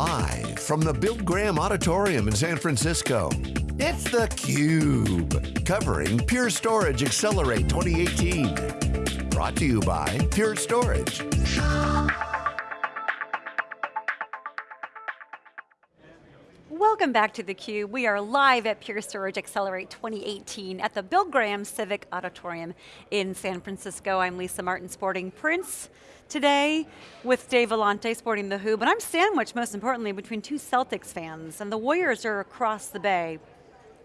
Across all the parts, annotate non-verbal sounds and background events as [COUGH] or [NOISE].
Live from the Bill Graham Auditorium in San Francisco, it's theCUBE, covering Pure Storage Accelerate 2018. Brought to you by Pure Storage. Welcome back to theCUBE. We are live at Pure Storage Accelerate 2018 at the Bill Graham Civic Auditorium in San Francisco. I'm Lisa Martin, sporting Prince today with Dave Vellante sporting the Who, but I'm sandwiched most importantly between two Celtics fans and the Warriors are across the bay.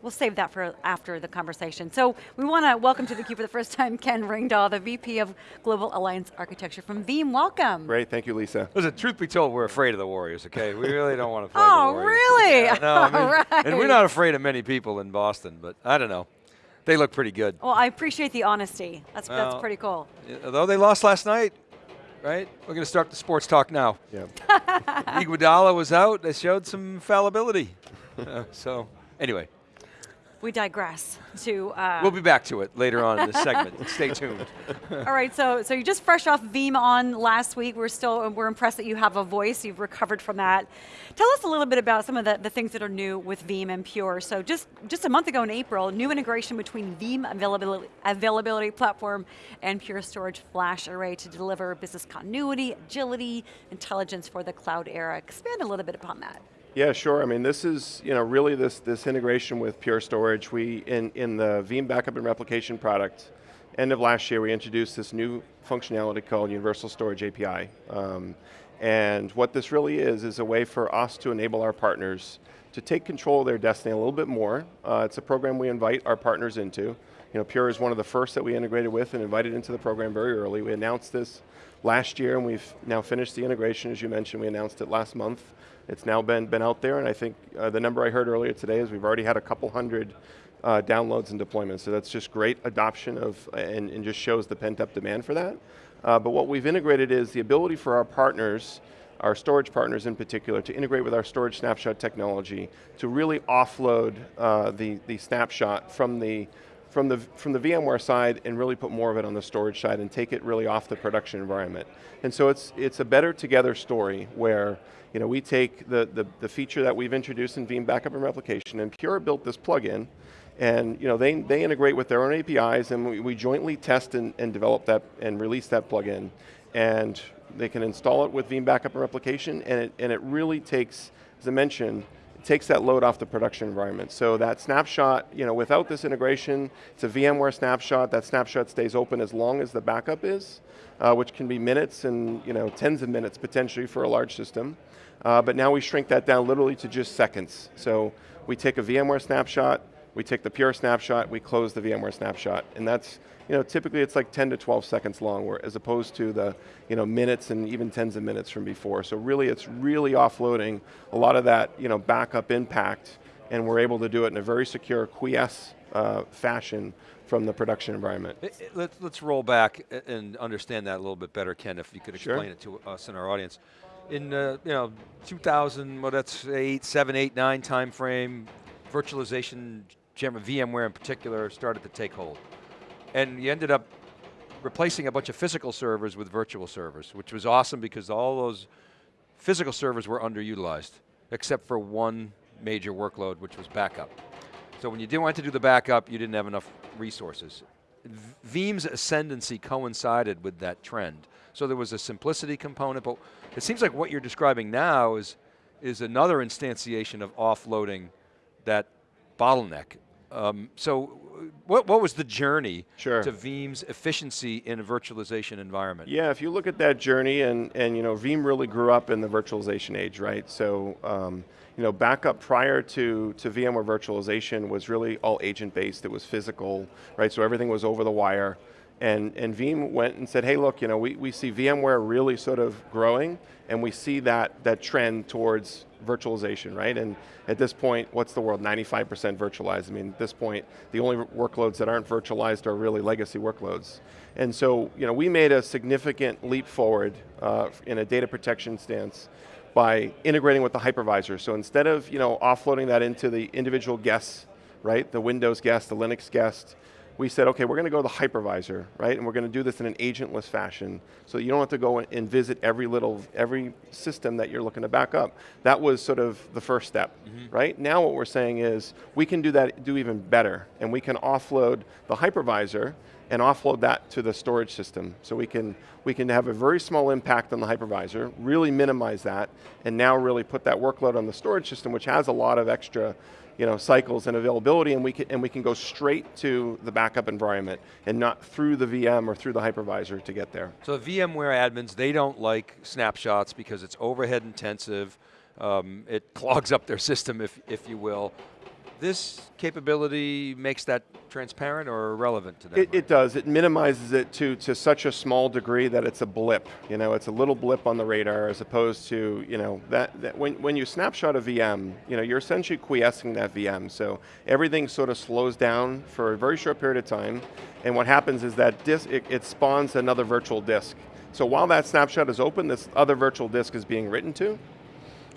We'll save that for after the conversation. So we want to welcome to the theCUBE for the first time Ken Ringdahl, the VP of Global Alliance Architecture from Veeam, welcome. Great, thank you Lisa. Listen, truth be told, we're afraid of the Warriors, okay? We really don't want to play oh, the Warriors. Oh, really? Yeah, no, I [LAUGHS] mean, All right. And we're not afraid of many people in Boston, but I don't know. They look pretty good. Well, I appreciate the honesty. That's, that's pretty cool. Although they lost last night, right? We're going to start the sports talk now. Yeah. [LAUGHS] Iguodala was out. They showed some fallibility. Uh, [LAUGHS] so, anyway, We digress to. Uh, we'll be back to it later on in the segment. [LAUGHS] Stay tuned. all right, so so you just fresh off VeeamON last week. We're still we're impressed that you have a voice. You've recovered from that. Tell us a little bit about some of the, the things that are new with Veeam and Pure. So just just a month ago in April, new integration between Veeam availability availability platform and Pure Storage Flash Array to deliver business continuity, agility, intelligence for the cloud era. Expand a little bit upon that. Yeah, sure. I mean, this is you know really this this integration with Pure Storage. We in in the Veeam backup and replication product, end of last year, we introduced this new functionality called Universal Storage API. Um, and what this really is is a way for us to enable our partners to take control of their destiny a little bit more. Uh, it's a program we invite our partners into. You know, Pure is one of the first that we integrated with and invited into the program very early. We announced this last year and we've now finished the integration, as you mentioned, we announced it last month. It's now been, been out there and I think uh, the number I heard earlier today is we've already had a couple hundred uh, downloads and deployments, so that's just great adoption of, and, and just shows the pent up demand for that. Uh, but what we've integrated is the ability for our partners, our storage partners in particular, to integrate with our storage snapshot technology to really offload uh, the, the snapshot from the, from the, from the VMware side and really put more of it on the storage side and take it really off the production environment. And so it's, it's a better together story where you know, we take the, the, the feature that we've introduced in Veeam Backup and Replication and Pure built this plugin and you know, they, they integrate with their own APIs and we, we jointly test and, and develop that and release that plugin. And they can install it with Veeam Backup and Replication and it, and it really takes, as I mentioned, takes that load off the production environment. So that snapshot, you know, without this integration, it's a VMware snapshot, that snapshot stays open as long as the backup is, uh, which can be minutes and you know, tens of minutes potentially for a large system. Uh, but now we shrink that down literally to just seconds. So we take a VMware snapshot, we take the Pure snapshot, we close the VMware snapshot, and that's, you know, typically it's like 10 to 12 seconds long, where, as opposed to the, you know, minutes and even tens of minutes from before. So really, it's really offloading a lot of that, you know, backup impact, and we're able to do it in a very secure quiesce uh, fashion from the production environment. It- it- Let's, let's roll back and understand that a little bit better, Ken, if you could Sure. explain it to us and our audience. In uh, you know 2000, well that's eight, seven, eight, nine time frame, virtualization, VMware in particular, started to take hold. And you ended up replacing a bunch of physical servers with virtual servers, which was awesome because all those physical servers were underutilized, except for one major workload, which was backup. So when you didn't want to do the backup, you didn't have enough resources. Veeam's ascendancy coincided with that trend. So there was a simplicity component, but it seems like what you're describing now is, is another instantiation of offloading that bottleneck. Um, so what, what was the journey Sure. to Veeam's efficiency in a virtualization environment? Yeah, if you look at that journey, and, and you know, Veeam really grew up in the virtualization age, right? So, um, you know, backup prior to, to VMware virtualization was really all agent-based, it was physical, right? So everything was over the wire. And, and Veeam went and said, hey look, you know, we, we see VMware really sort of growing, and we see that, that trend towards virtualization, right? And at this point, what's the world, 95% virtualized? I mean, at this point, the only workloads that aren't virtualized are really legacy workloads. And so, you know, we made a significant leap forward uh, in a data protection stance by integrating with the hypervisor. So instead of, you know, offloading that into the individual guests, right, the Windows guest, the Linux guest, we said, okay, we're going to go to the hypervisor, right? And we're going to do this in an agentless fashion, so you don't have to go and visit every little, every system that you're looking to back up. That was sort of the first step, mm -hmm. right? Now what we're saying is, we can do that, do even better, and we can offload the hypervisor and offload that to the storage system. So we can, we can have a very small impact on the hypervisor, really minimize that, and now really put that workload on the storage system, which has a lot of extra you know, cycles and availability and we, can, and we can go straight to the backup environment and not through the VM or through the hypervisor to get there. So VMware admins, they don't like snapshots because it's overhead intensive, um, it [LAUGHS] clogs up their system if, if you will this capability makes that transparent or irrelevant to them? It, it, does, it minimizes it to, to such a small degree that it's a blip. You know, it's a little blip on the radar as opposed to, you know, that, that when, when you snapshot a VM, you know, you're essentially quiescing that VM. So everything sort of slows down for a very short period of time. And what happens is that disk, it, it spawns another virtual disk. So while that snapshot is open, this other virtual disk is being written to.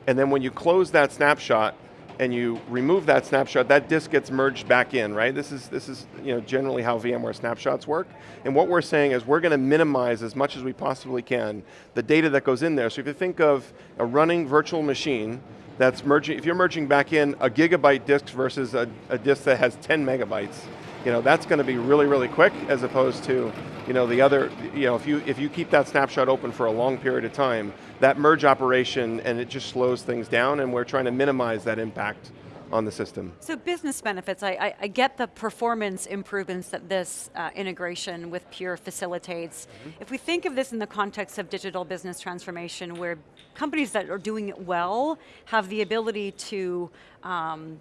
And then when you close that snapshot, and you remove that snapshot, that disk gets merged back in, right? This is, this is you know, generally how VMware snapshots work. And what we're saying is we're going to minimize as much as we possibly can the data that goes in there. So if you think of a running virtual machine that's merging, if you're merging back in a gigabyte disk versus a, a disk that has 10 megabytes, you know, that's going to be really, really quick as opposed to you know, the other, you know, if you, if you keep that snapshot open for a long period of time, that merge operation and it just slows things down and we're trying to minimize that impact on the system. So business benefits, I, I, I get the performance improvements that this uh, integration with Pure facilitates. Mm -hmm. If we think of this in the context of digital business transformation where companies that are doing it well have the ability to um,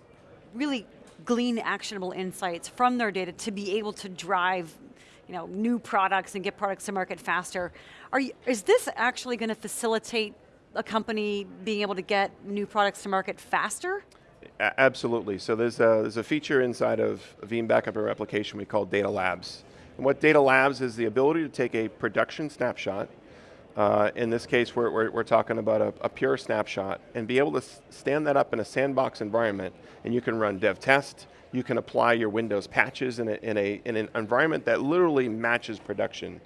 really glean actionable insights from their data to be able to drive you know, new products and get products to market faster. Are you, is this actually going to facilitate a company being able to get new products to market faster? Absolutely, so there's a, there's a feature inside of Veeam Backup and Replication we call Data Labs. And what Data Labs is the ability to take a production snapshot, uh, in this case we're, we're, we're talking about a, a, pure snapshot, and be able to stand that up in a sandbox environment, and you can run dev test, you can apply your Windows patches in, a, in, a, in an environment that literally matches production.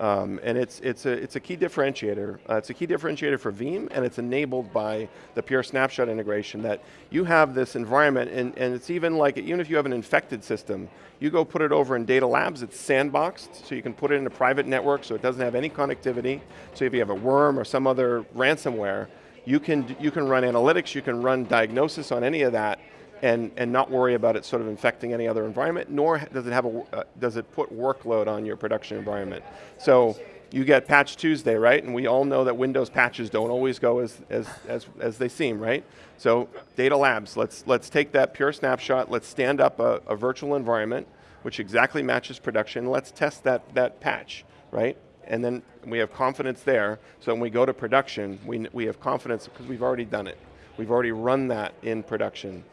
Um, and it's, it's, a, it's a key differentiator. Uh, it's a key differentiator for Veeam, and it's enabled by the Pure Snapshot integration that you have this environment, and, and it's even like, even if you have an infected system, you go put it over in data labs, it's sandboxed, so you can put it in a private network so it doesn't have any connectivity. So if you have a worm or some other ransomware, you can, you can run analytics, you can run diagnosis on any of that, and, and not worry about it sort of infecting any other environment, nor does it, have a, uh, does it put workload on your production environment. So you get Patch Tuesday, right? And we all know that Windows patches don't always go as, as, as, as they seem, right? So Data Labs, let's, let's take that pure snapshot, let's stand up a, a virtual environment, which exactly matches production, let's test that, that patch, right? And then we have confidence there, so when we go to production, we, we have confidence because we've already done it. We've already run that in production.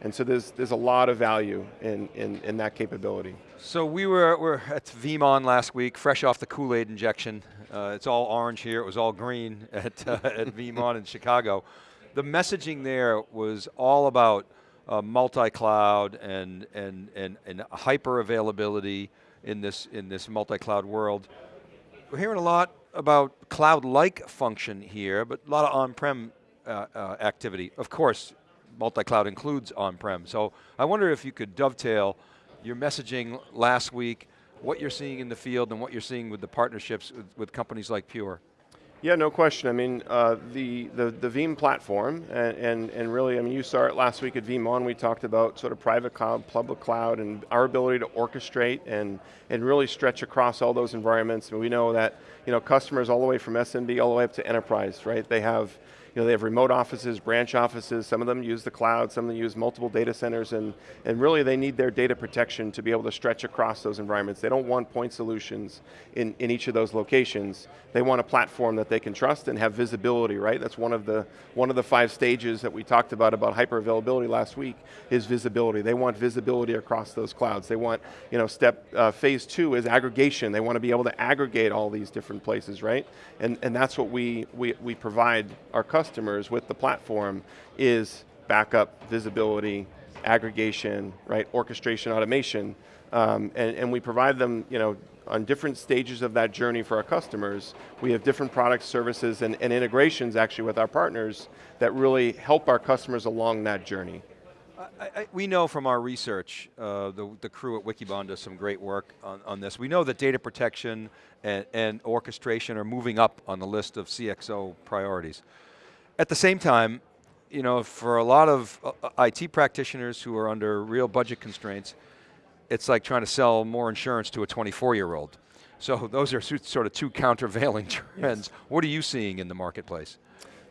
And so there's, there's a lot of value in, in, in that capability. So we were, were at VeeamON last week, fresh off the Kool-Aid injection. Uh, it's all orange here, it was all green [LAUGHS] at, uh, at VeeamON in Chicago. The messaging there was all about uh, multi-cloud and, and, and, and hyper availability in this, in this multi-cloud world. We're hearing a lot about cloud-like function here, but a lot of on-prem uh, uh, activity. Of course, multi-cloud includes on-prem. So I wonder if you could dovetail your messaging last week, what you're seeing in the field and what you're seeing with the partnerships with, with companies like Pure. Yeah, no question. I mean, uh, the, the, the Veeam platform, and, and, and, really, I mean, you saw it last week at VeeamON, we talked about sort of private cloud, public cloud, and our ability to orchestrate and, and really stretch across all those environments. And we know that, you know, customers all the way from SMB all the way up to enterprise, right? They have you know, they have remote offices, branch offices, some of them use the cloud, some of them use multiple data centers, and, and really they need their data protection to be able to stretch across those environments. They don't want point solutions in, in each of those locations. They want a platform that they can trust and have visibility, right? That's one of the, one of the five stages that we talked about, about hyper availability last week, is visibility. They want visibility across those clouds. They want, you know, step, uh, phase two is aggregation. They want to be able to aggregate all these different places, right? And, and that's what we, we, we provide our customers customers with the platform is backup, visibility, aggregation, right, orchestration, automation, um, and, and we provide them, you know, on different stages of that journey for our customers. We have different products, services, and, and integrations actually with our partners that really help our customers along that journey. I, I, we know from our research, uh, the, the, crew at Wikibon does some great work on, on this. We know that data protection and, and, orchestration are moving up on the list of CXO priorities. At the same time, you know, for a lot of uh, IT practitioners who are under real budget constraints, it's like trying to sell more insurance to a 24 year old. So [LAUGHS] those are sort of two countervailing [LAUGHS] trends. Yes. What are you seeing in the marketplace?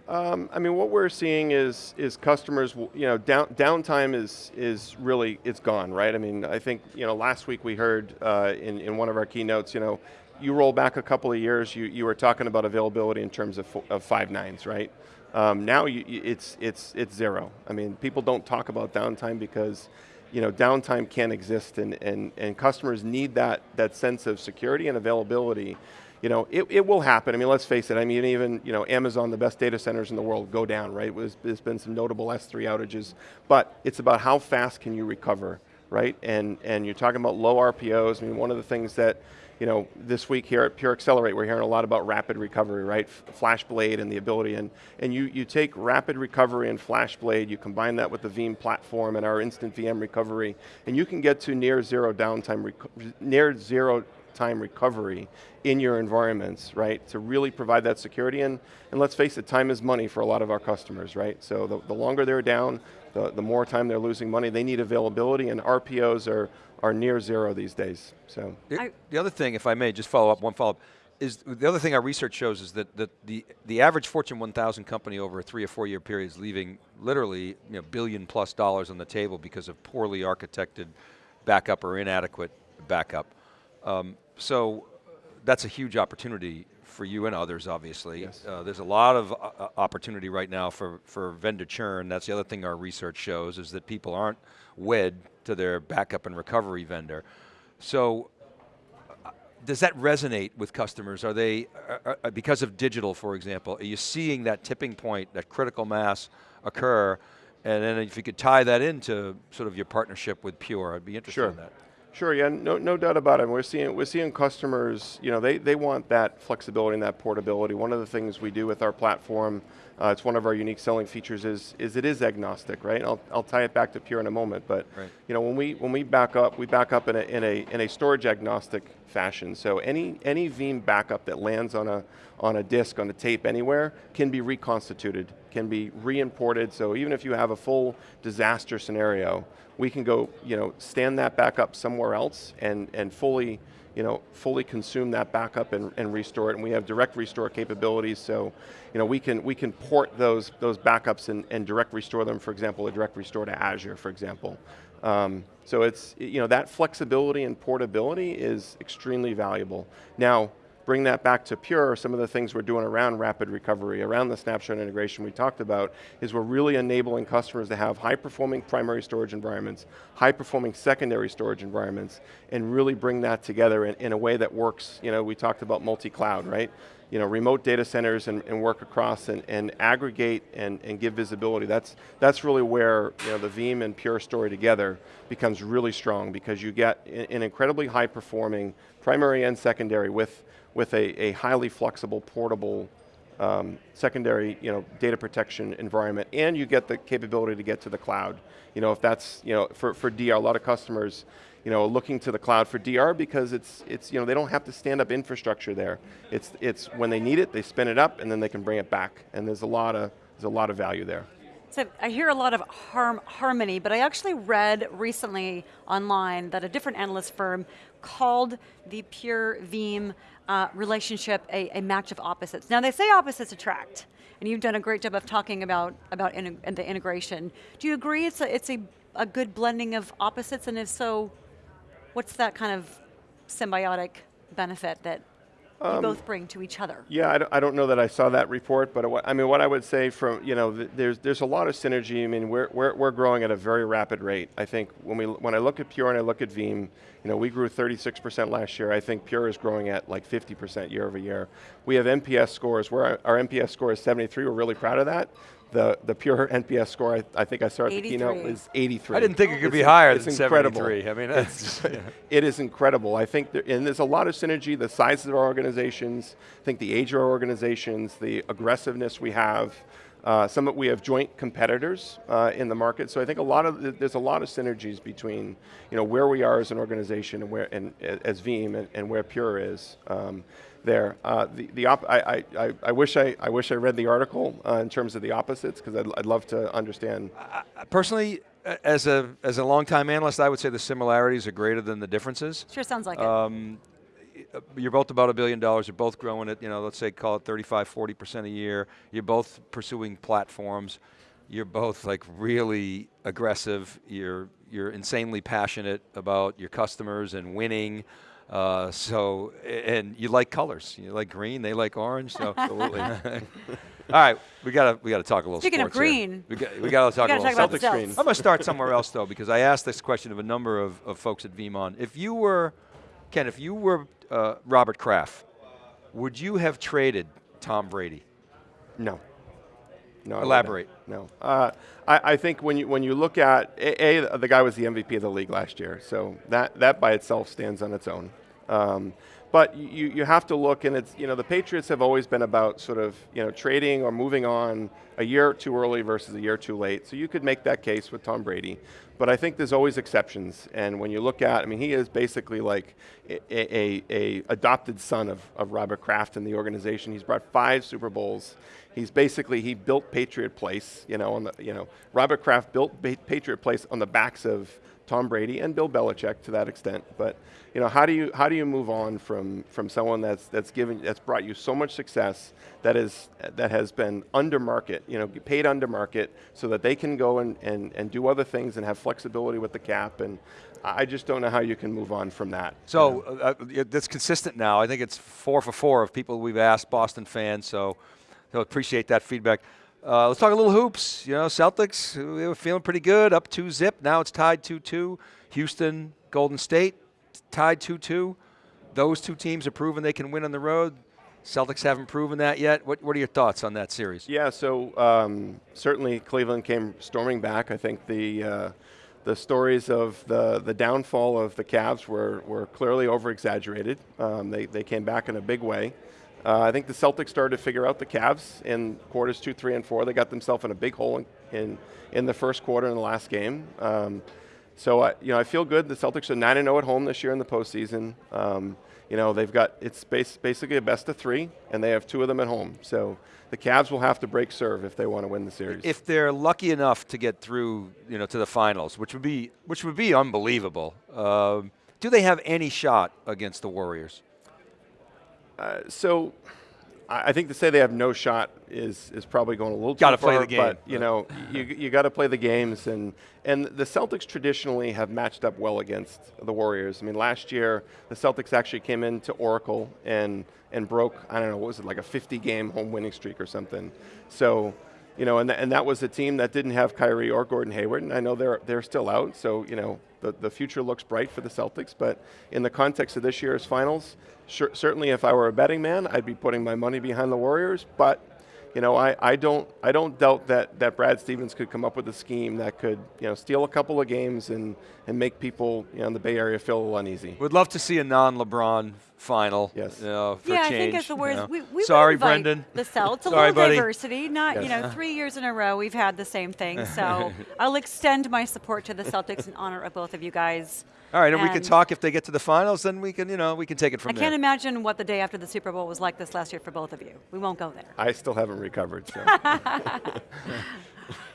Um, I mean, what we're seeing is is customers, you know, down, downtime is is really it's gone, right? I mean, I think you know last week we heard uh, in in one of our keynotes, you know, you roll back a couple of years, you you were talking about availability in terms of of five nines, right? Um, now you, it's it's it's zero. I mean, people don't talk about downtime because you know, downtime can't exist and, and, and customers need that, that sense of security and availability. You know, it, it will happen. I mean, let's face it. I mean, even, you know, Amazon, the best data centers in the world go down, right? There's been some notable S3 outages, but it's about how fast can you recover, right? And, and you're talking about low RPOs. I mean, one of the things that, you know, this week here at Pure Accelerate, we're hearing a lot about rapid recovery, right? FlashBlade and the ability, and, and you, you take rapid recovery and FlashBlade, you combine that with the Veeam platform and our instant VM recovery, and you can get to near zero downtime, near zero time recovery in your environments, right? To really provide that security, and, and let's face it, time is money for a lot of our customers, right? So the, the longer they're down, the, the more time they're losing money, they need availability, and RPOs are are near zero these days. So the, the other thing, if I may, just follow up one follow up, is the other thing our research shows is that, that the, the average Fortune 1000 company over a three or four year period is leaving literally you know, billion plus dollars on the table because of poorly architected backup or inadequate backup. Um, so that's a huge opportunity for you and others, obviously. Yes. Uh, there's a lot of uh, opportunity right now for, for vendor churn. That's the other thing our research shows is that people aren't wed to their backup and recovery vendor. So uh, does that resonate with customers? Are they, uh, uh, because of digital, for example, are you seeing that tipping point, that critical mass occur? And then if you could tie that into sort of your partnership with Pure, I'd be interested sure. in that. Sure, yeah, no, no doubt about it. We're seeing, we're seeing customers, you know, they, they want that flexibility and that portability. One of the things we do with our platform, uh, it's one of our unique selling features is, is it is agnostic, right? I'll, I'll tie it back to Pure in a moment, but right. you know, when we, when we back up, we back up in a, in a, in a storage agnostic fashion. So any, any Veeam backup that lands on a, on a disk, on a tape anywhere, can be reconstituted, can be re-imported, so even if you have a full disaster scenario, we can go, you know, stand that back up somewhere else and, and fully, you know, fully consume that backup and, and restore it. And we have direct restore capabilities, so you know, we can we can port those those backups and, and direct restore them. For example, a direct restore to Azure, for example. Um, so it's you know that flexibility and portability is extremely valuable. Now, bring that back to Pure, some of the things we're doing around rapid recovery, around the snapshot integration we talked about, is we're really enabling customers to have high performing primary storage environments, high performing secondary storage environments, and really bring that together in, in a way that works, you know, we talked about multi-cloud, right? you know, remote data centers and, and work across and, and aggregate and, and give visibility. That's, that's really where you know, the Veeam and Pure story together becomes really strong because you get an incredibly high performing primary and secondary with with a, a highly flexible, portable, um, secondary you know, data protection environment, and you get the capability to get to the cloud. You know, if that's, you know, for, for DR, a lot of customers, you know, looking to the cloud for DR because it's, it's, you know, they don't have to stand up infrastructure there. It's, it's when they need it, they spin it up, and then they can bring it back. And there's a lot of, there's a lot of value there. So I hear a lot of harm, harmony, but I actually read recently online that a different analyst firm called the Pure Veeam uh, relationship a, a, match of opposites. Now they say opposites attract, and you've done a great job of talking about, about in, the integration. Do you agree it's, a, it's a, a good blending of opposites, and if so, what's that kind of symbiotic benefit that you um, both bring to each other? Yeah, I don't, I don't, know that I saw that report, but I mean, what I would say from, you know, there's, there's a lot of synergy. I mean, we're, we're, we're growing at a very rapid rate. I think when, we, when I look at Pure and I look at Veeam, you know, we grew 36% last year. I think Pure is growing at like 50% year over year. We have NPS scores, where our, our NPS score is 73, we're really proud of that. The, the pure NPS score, I, I think I saw at the keynote, 83. is 83. I didn't think it could It's be higher it's than incredible. 73. I mean, that's, [LAUGHS] it is incredible. I think, there, and there's a lot of synergy, the size of our organizations, I think the age of our organizations, the aggressiveness we have, uh, some of, we have joint competitors uh, in the market, so I think a lot of, the- there's a lot of synergies between, you know, where we are as an organization and where, and as Veeam and, and where Pure is. Um, there, uh, the, the op I, I, I, I wish I, I wish I read the article uh, in terms of the opposites because I'd, I'd love to understand. personally, as a as a longtime analyst, I would say the similarities are greater than the differences. Sure sounds like it. Um, y- you're both about a billion dollars. You're both growing at, you know, let's say call it 35, 40% a year. You're both pursuing platforms. You're both like really aggressive. You're, you're insanely passionate about your customers and winning. Uh, so, and you like colors. You like green, they like orange. So, [LAUGHS] absolutely. [LAUGHS] All right, we gotta we gotta talk a little. Speaking of sports here. green. we got we gotta talk gotta a little about Celtics green. I'm going to start somewhere else, though, because I asked this question of a number of, of folks at VeeamON. If you were, Ken, if you were uh, Robert Kraft, would you have traded Tom Brady? No. No. I. Elaborate. No. Uh, I, I think when you when you look at a, a, the guy was the MVP of the league last year, so that that by itself stands on its own. Um, but you, you have to look, and it's you know the Patriots have always been about sort of you know trading or moving on a year too early versus a year too late. So you could make that case with Tom Brady, but I think there's always exceptions. And when you look at, I mean, he is basically like a, a, a adopted son of, of Robert Kraft and the organization. He's brought five Super Bowls. He's basically he built Patriot Place. You know, on the you know Robert Kraft built Patriot Place on the backs of Tom Brady and Bill Belichick to that extent. But you know, how do you how do you move on from from someone that's that's given that's brought you so much success that is that has been under market, you know, paid under market, so that they can go and, and, and do other things and have flexibility with the cap. And I just don't know how you can move on from that. So uh, uh, that's consistent now. I think it's four for four of people we've asked, Boston fans. So, so appreciate that feedback. Uh, let's talk a little hoops. You know, Celtics, they were feeling pretty good, up two zip. Now it's tied 2 2. Houston, Golden State, tied 2 2. Those two teams have proven they can win on the road. Celtics haven't proven that yet. What, what are your thoughts on that series? Yeah, so um, certainly Cleveland came storming back. I think the uh, the stories of the, the downfall of the Cavs were, were clearly over exaggerated. Um, they, they came back in a big way. Uh, I think the Celtics started to figure out the Cavs in quarters two, three, and four. They got themselves in a big hole in, in, in the first quarter in the last game. Um, so I, you know, I feel good. The Celtics are nine and zero at home this year in the postseason. Um, you know, they've got it's bas- basically a best of three, and they have two of them at home. So the Cavs will have to break serve if they want to win the series. If they're lucky enough to get through, you know, to the finals, which would be which would be unbelievable, um, do they have any shot against the Warriors? Uh, so I I think to say they have no shot is is probably going a little Gotta too play far, the game. But you know, you you got to play the games, and and the Celtics traditionally have matched up well against the Warriors. I mean, last year the Celtics actually came into Oracle and and broke I don't know what was it like a 50 game home winning streak or something. So. You know, and, th- and that was a team that didn't have Kyrie or Gordon Hayward, and I know they're they're still out. So you know, the, the future looks bright for the Celtics. But in the context of this year's finals, sure, certainly if I were a betting man, I'd be putting my money behind the Warriors. But you know, I, I don't I don't doubt that, that Brad Stevens could come up with a scheme that could you know steal a couple of games and, and make people you know, in the Bay Area feel uneasy. Would love to see a non-LeBron final. Yes. You know, for yeah, I think as the you words, know. we, we Sorry, invite Brendan. The Celts, a [LAUGHS] Sorry, little buddy. diversity. Not you know, three years in a row we've had the same thing. So [LAUGHS] I'll extend my support to the Celtics in honor of both of you guys. All right, and, we can talk if they get to the finals. Then we can, you know, we can take it from I there. I can't imagine what the day after the Super Bowl was like this last year for both of you. We won't go there. I still haven't recovered. So. [LAUGHS]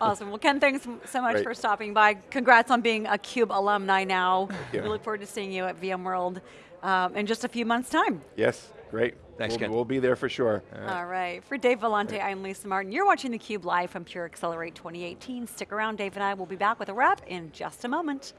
Awesome. Well, Ken, thanks so much Great. for stopping by. Congrats on being a Cube alumni now. you. We look forward to seeing you at VMworld um, in just a few months' time. yes, great. Thanks, we'll, Ken. we'll be there for sure. All right. For Dave Vellante, I'm Lisa Martin. You're watching theCUBE live from Pure Accelerate 2018. Stick around. Dave and I will be back with a wrap in just a moment.